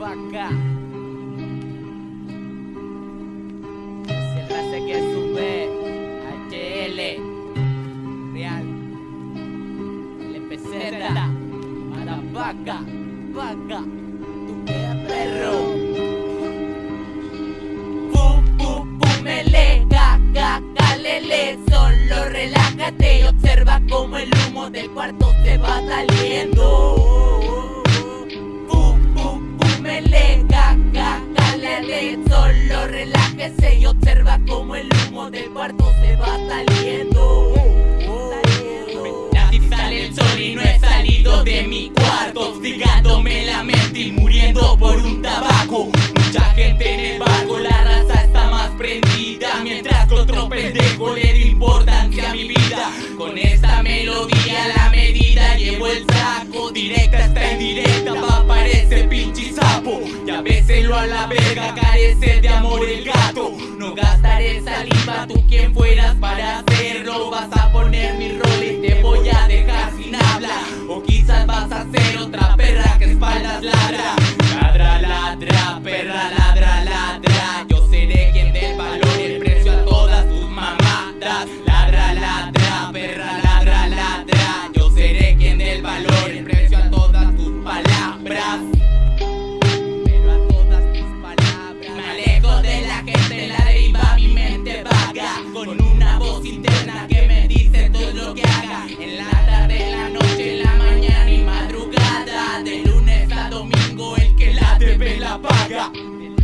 vaca. Se hace que sube HL Real LPZ Para vaca, vaca, tu queda perro. Pum, mele, caca, calele, solo relájate y observa como el humo del cuarto se va saliendo. Solo relájese y observa como el humo del cuarto se va saliendo. Así sale el sol y no he salido de mi cuarto Hostigándome la mente y muriendo por un tabaco. Mucha gente en el barco, la raza está más prendida Mientras que otro pendejo le da importancia a mi vida. Con esta melodía la medida llevo el saco Directa está indirecta a la verga, carece de amor el gato. No gastaré saliva, tú quien fueras para hacerlo. Vas a poner mi rol y te voy a dejar sin habla. O quizás vas a ser otra perra que espaldas ladra. Ladra, ladra, perra, ladra, ladra. Yo seré quien del valor y el precio a todas tus mamadas. Ladra, ladra, perra, ladra. got.